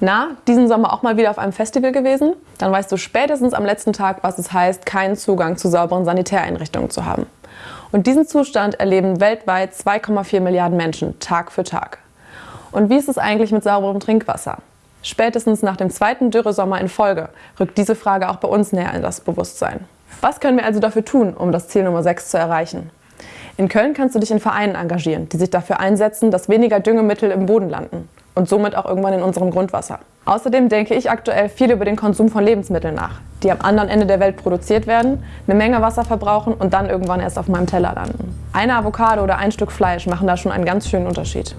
Na, diesen Sommer auch mal wieder auf einem Festival gewesen? Dann weißt du spätestens am letzten Tag, was es heißt, keinen Zugang zu sauberen Sanitäreinrichtungen zu haben. Und diesen Zustand erleben weltweit 2,4 Milliarden Menschen Tag für Tag. Und wie ist es eigentlich mit sauberem Trinkwasser? Spätestens nach dem zweiten Dürresommer in Folge rückt diese Frage auch bei uns näher in das Bewusstsein. Was können wir also dafür tun, um das Ziel Nummer 6 zu erreichen? In Köln kannst du dich in Vereinen engagieren, die sich dafür einsetzen, dass weniger Düngemittel im Boden landen und somit auch irgendwann in unserem Grundwasser. Außerdem denke ich aktuell viel über den Konsum von Lebensmitteln nach, die am anderen Ende der Welt produziert werden, eine Menge Wasser verbrauchen und dann irgendwann erst auf meinem Teller landen. Eine Avocado oder ein Stück Fleisch machen da schon einen ganz schönen Unterschied.